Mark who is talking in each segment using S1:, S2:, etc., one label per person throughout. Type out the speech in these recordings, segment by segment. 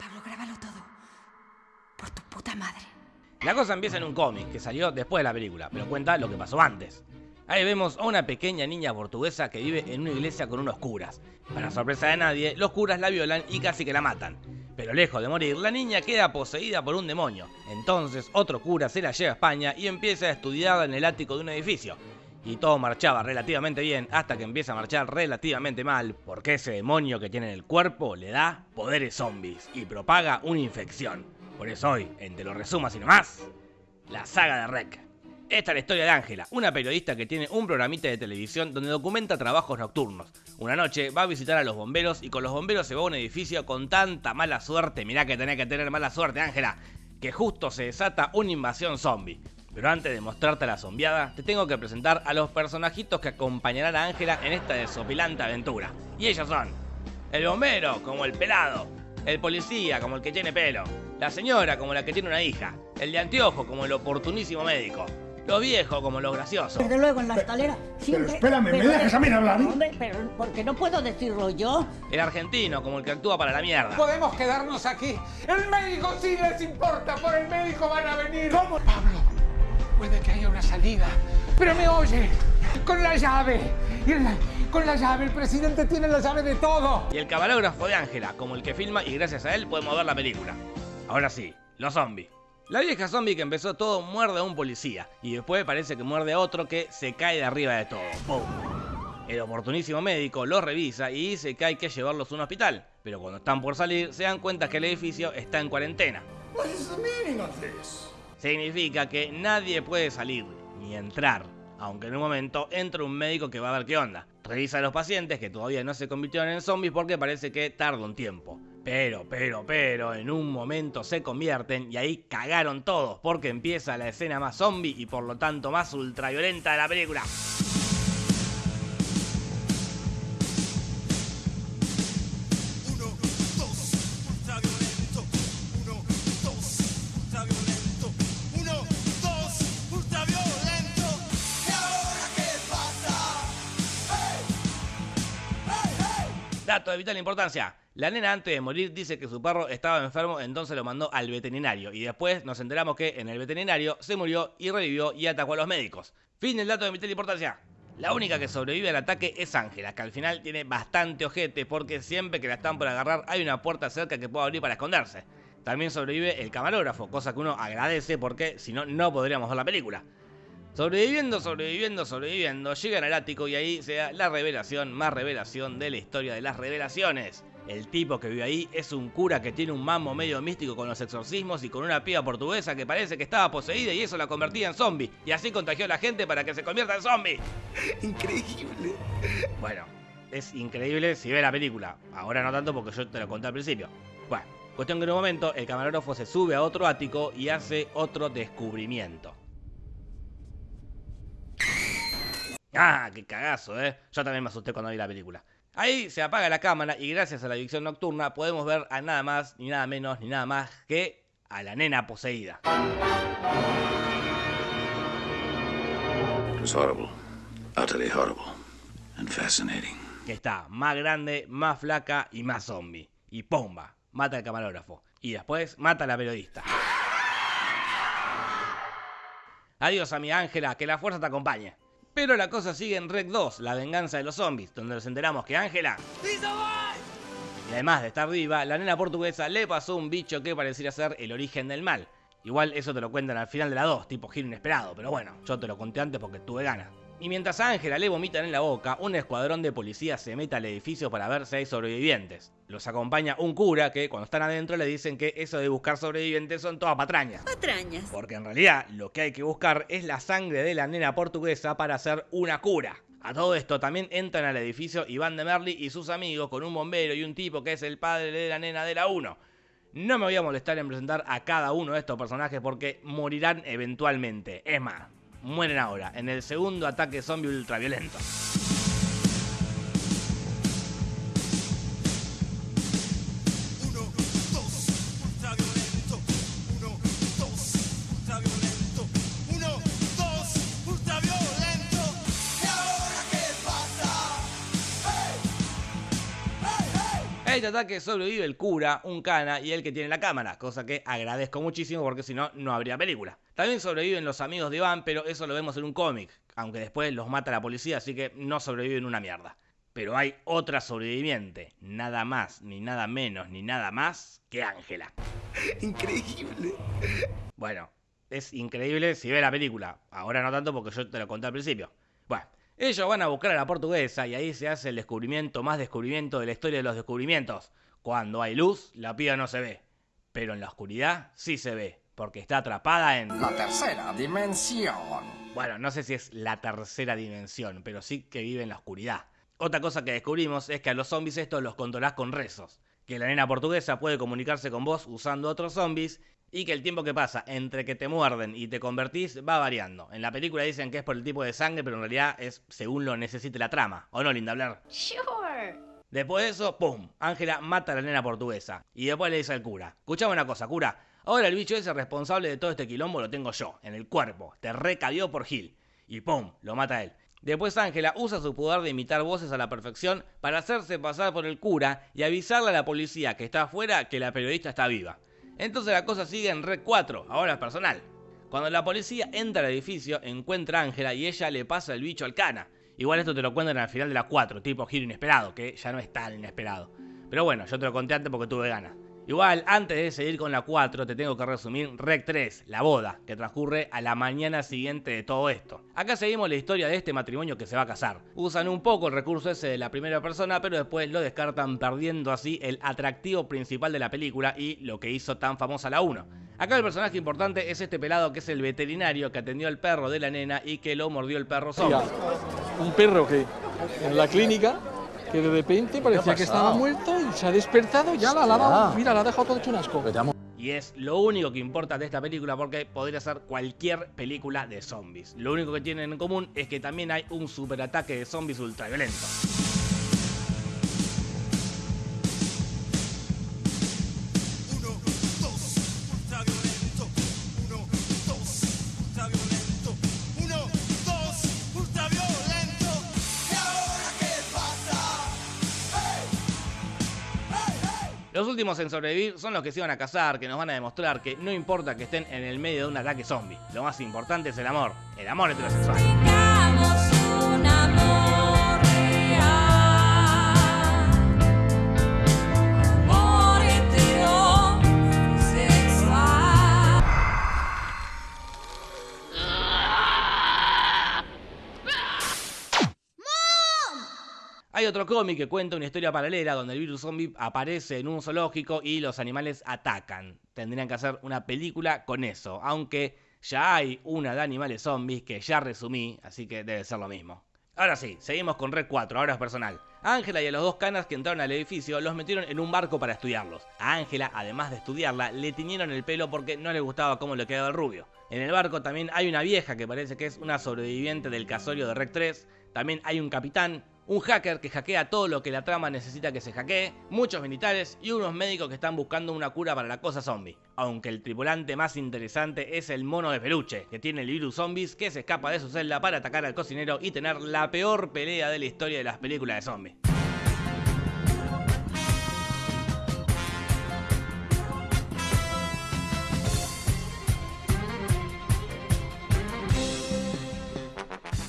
S1: Pablo, grábalo todo. Por tu puta madre.
S2: La cosa empieza en un cómic que salió después de la película, pero cuenta lo que pasó antes. Ahí vemos a una pequeña niña portuguesa que vive en una iglesia con unos curas. Para sorpresa de nadie, los curas la violan y casi que la matan. Pero lejos de morir, la niña queda poseída por un demonio. Entonces otro cura se la lleva a España y empieza a estudiarla en el ático de un edificio. Y todo marchaba relativamente bien hasta que empieza a marchar relativamente mal, porque ese demonio que tiene en el cuerpo le da poderes zombies y propaga una infección. Por eso hoy, en Te lo resumas y nomás, la saga de Rec. Esta es la historia de Ángela, una periodista que tiene un programita de televisión donde documenta trabajos nocturnos. Una noche va a visitar a los bomberos y con los bomberos se va a un edificio con tanta mala suerte, mirá que tenía que tener mala suerte Ángela, que justo se desata una invasión zombie. Pero antes de mostrarte la zombiada, te tengo que presentar a los personajitos que acompañarán a Ángela en esta desopilante aventura. Y ellos son el bombero, como el pelado, el policía, como el que tiene pelo, la señora, como la que tiene una hija, el de anteojo, como el oportunísimo médico, los viejos como los graciosos.
S3: Desde luego en la escalera.
S4: Pero espérame, ¿me dejas a mí hablar?
S3: Hombre, pero porque no puedo decirlo yo.
S2: El argentino como el que actúa para la mierda.
S5: Podemos quedarnos aquí. El médico sí les importa, por el médico van a venir. ¿Cómo? Pablo, puede que haya una salida. Pero me oye, con la llave. Y la- con la llave, el presidente tiene la llave de todo.
S2: Y el camarógrafo de Ángela, como el que filma y gracias a él podemos ver la película. Ahora sí, los zombies. La vieja zombie que empezó todo muerde a un policía y después parece que muerde a otro que se cae de arriba de todo. ¡Pum! El oportunísimo médico los revisa y dice que hay que llevarlos a un hospital, pero cuando están por salir se dan cuenta que el edificio está en cuarentena.
S4: What is the meaning of this?
S2: Significa que nadie puede salir ni entrar, aunque en un momento entra un médico que va a ver qué onda. Revisa a los pacientes que todavía no se convirtieron en zombies porque parece que tarda un tiempo. Pero, pero, pero, en un momento se convierten y ahí cagaron todos porque empieza la escena más zombie y por lo tanto más ultraviolenta de la película. Dato de vital importancia. La nena antes de morir dice que su perro estaba enfermo, entonces lo mandó al veterinario. Y después nos enteramos que en el veterinario se murió y revivió y atacó a los médicos. Fin del dato de vital importancia. La única que sobrevive al ataque es Ángela, que al final tiene bastante ojete porque siempre que la están por agarrar hay una puerta cerca que puede abrir para esconderse. También sobrevive el camarógrafo, cosa que uno agradece porque si no, no podríamos ver la película. Sobreviviendo, sobreviviendo, sobreviviendo, llegan al ático y ahí se da la revelación más revelación de la historia de las revelaciones. El tipo que vive ahí es un cura que tiene un mambo medio místico con los exorcismos y con una piba portuguesa que parece que estaba poseída y eso la convertía en zombie. Y así contagió a la gente para que se convierta en zombie.
S4: Increíble.
S2: Bueno, es increíble si ve la película. Ahora no tanto porque yo te lo conté al principio. Bueno, cuestión que en un momento el camarógrafo se sube a otro ático y hace otro descubrimiento. Ah, qué cagazo, eh. Yo también me asusté cuando vi la película. Ahí se apaga la cámara y gracias a la visión nocturna podemos ver a nada más, ni nada menos, ni nada más que a la nena poseída.
S6: Was horrible. Utterly horrible. And fascinating.
S2: que está más grande, más flaca y más zombie. Y ¡pomba! Mata al camarógrafo. Y después mata a la periodista. Adiós, amiga Ángela, que la fuerza te acompañe. Pero la cosa sigue en Rec 2, la venganza de los zombies, donde nos enteramos que Ángela, y además de estar viva, la nena portuguesa le pasó un bicho que pareciera ser el origen del mal. Igual eso te lo cuentan al final de la 2, tipo giro inesperado, pero bueno, yo te lo conté antes porque tuve ganas. Y mientras a Ángela le vomitan en la boca, un escuadrón de policías se mete al edificio para ver si hay sobrevivientes. Los acompaña un cura que cuando están adentro le dicen que eso de buscar sobrevivientes son todas patrañas.
S1: Patrañas.
S2: Porque en realidad lo que hay que buscar es la sangre de la nena portuguesa para hacer una cura. A todo esto también entran al edificio Iván de Merli y sus amigos con un bombero y un tipo que es el padre de la nena de la 1. No me voy a molestar en presentar a cada uno de estos personajes porque morirán eventualmente. Es más, mueren ahora, en el segundo ataque zombie ultraviolento.
S7: Uno, dos, ultraviolento. Uno, dos, ultraviolento. Uno, dos, ultraviolento. ¿Y ahora qué pasa? ¡Hey! ¡Hey, hey!
S2: A este ataque sobrevive el cura, un cana y el que tiene la cámara, cosa que agradezco muchísimo porque si no, no habría película. También sobreviven los amigos de Iván, pero eso lo vemos en un cómic, aunque después los mata la policía, así que no sobreviven una mierda. Pero hay otra sobreviviente, nada más, ni nada menos, ni nada más que Ángela.
S4: Increíble.
S2: Bueno, es increíble si ve la película. Ahora no tanto porque yo te lo conté al principio. Bueno, ellos van a buscar a la portuguesa y ahí se hace el descubrimiento más descubrimiento de la historia de los descubrimientos. Cuando hay luz, la piba no se ve. Pero en la oscuridad sí se ve, porque está atrapada en...
S8: La tercera dimensión.
S2: Bueno, no sé si es la tercera dimensión, pero sí que vive en la oscuridad. Otra cosa que descubrimos es que a los zombies estos los controlás con rezos. Que la nena portuguesa puede comunicarse con vos usando otros zombies y que el tiempo que pasa entre que te muerden y te convertís va variando. En la película dicen que es por el tipo de sangre, pero en realidad es según lo necesite la trama. ¿O no, Linda Blair?
S1: Sure.
S2: Después de eso, ¡pum! Ángela mata a la nena portuguesa. Y después le dice al cura, escuchame una cosa, cura. Ahora el bicho ese responsable de todo este quilombo lo tengo yo, en el cuerpo. Te recabió por Gil. Y ¡pum! Lo mata a él. Después Ángela usa su poder de imitar voces a la perfección para hacerse pasar por el cura y avisarle a la policía que está afuera que la periodista está viva. Entonces la cosa sigue en Red 4, ahora personal. Cuando la policía entra al edificio, encuentra a Ángela y ella le pasa el bicho al cana. Igual esto te lo cuentan al final de la 4, tipo giro inesperado, que ya no es tan inesperado. Pero bueno, yo te lo conté antes porque tuve ganas. Igual, antes de seguir con la 4, te tengo que resumir Rec 3, la boda, que transcurre a la mañana siguiente de todo esto. Acá seguimos la historia de este matrimonio que se va a casar. Usan un poco el recurso ese de la primera persona, pero después lo descartan perdiendo así el atractivo principal de la película y lo que hizo tan famosa la 1. Acá el personaje importante es este pelado que es el veterinario que atendió al perro de la nena y que lo mordió el perro zombie.
S9: un perro que en la clínica que de repente parecía que estaba muerto y se ha despertado y ya la ha dado, mira, la ha dejado todo hecho un asco.
S2: Y es lo único que importa de esta película porque podría ser cualquier película de zombies. Lo único que tienen en común es que también hay un superataque de zombies ultraviolento. Los últimos en sobrevivir son los que se iban a casar, que nos van a demostrar que no importa que estén en el medio de un ataque zombie. Lo más importante es el amor, el amor heterosexual. Hay otro cómic que cuenta una historia paralela donde el virus zombie aparece en un zoológico y los animales atacan. Tendrían que hacer una película con eso, aunque ya hay una de animales zombies que ya resumí, así que debe ser lo mismo. Ahora sí, seguimos con Red 4, ahora es personal. Ángela y a los dos canas que entraron al edificio los metieron en un barco para estudiarlos. A Ángela, además de estudiarla, le tiñeron el pelo porque no le gustaba cómo le quedaba el rubio. En el barco también hay una vieja que parece que es una sobreviviente del casorio de Rec 3. También hay un capitán, un hacker que hackea todo lo que la trama necesita que se hackee, muchos militares y unos médicos que están buscando una cura para la cosa zombie. Aunque el tripulante más interesante es el mono de peluche, que tiene el virus zombies que se escapa de su celda para atacar al cocinero y tener la peor pelea de la historia de las películas de zombies.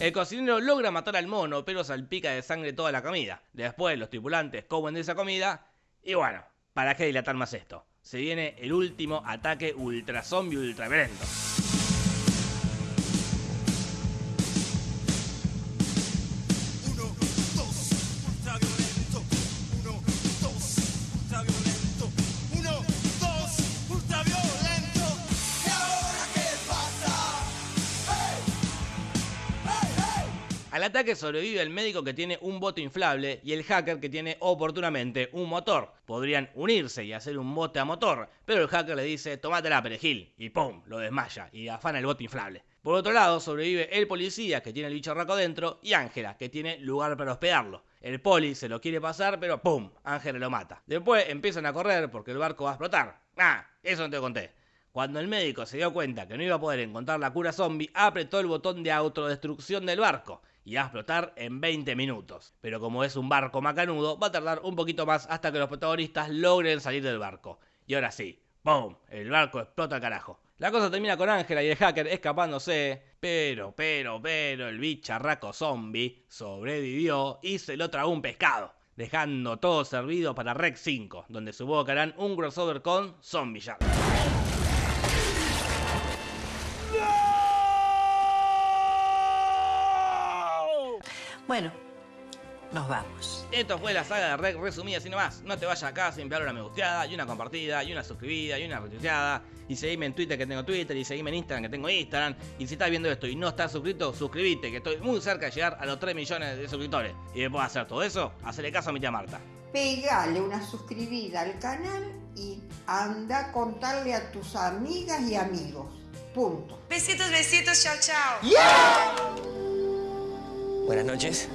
S2: El cocinero logra matar al mono, pero salpica de sangre toda la comida. Después los tripulantes comen de esa comida. Y bueno, ¿para qué dilatar más esto? Se viene el último ataque ultra zombie.
S7: Uno,
S2: Al ataque sobrevive el médico que tiene un bote inflable y el hacker que tiene oportunamente un motor. Podrían unirse y hacer un bote a motor, pero el hacker le dice tomátela perejil y ¡pum! lo desmaya y afana el bote inflable. Por otro lado sobrevive el policía que tiene el bicho raco dentro y Ángela que tiene lugar para hospedarlo. El poli se lo quiere pasar pero ¡pum! Ángela lo mata. Después empiezan a correr porque el barco va a explotar. Ah, eso no te conté. Cuando el médico se dio cuenta que no iba a poder encontrar la cura zombie, apretó el botón de autodestrucción del barco. Y va a explotar en 20 minutos. Pero como es un barco macanudo, va a tardar un poquito más hasta que los protagonistas logren salir del barco. Y ahora sí, ¡pum! El barco explota al carajo. La cosa termina con Ángela y el hacker escapándose, pero, pero, pero el bicharraco zombie sobrevivió y se lo tragó un pescado, dejando todo servido para Rec 5, donde supongo que harán un crossover con Zombie Shark.
S10: Bueno, nos vamos.
S2: Esto fue la saga de Rec resumida así nomás. No te vayas acá sin pegar una me gusteada, y una compartida, y una suscribida, y una retuiteada. Y seguime en Twitter que tengo Twitter, y seguime en Instagram que tengo Instagram. Y si estás viendo esto y no estás suscrito, suscríbete, que estoy muy cerca de llegar a los 3 millones de suscriptores. Y después de hacer todo eso, hacerle caso a mi tía Marta.
S11: Pegale una suscribida al canal y anda a contarle a tus amigas y amigos. Punto.
S1: Besitos, besitos, chao, chao.
S12: Buenas noches.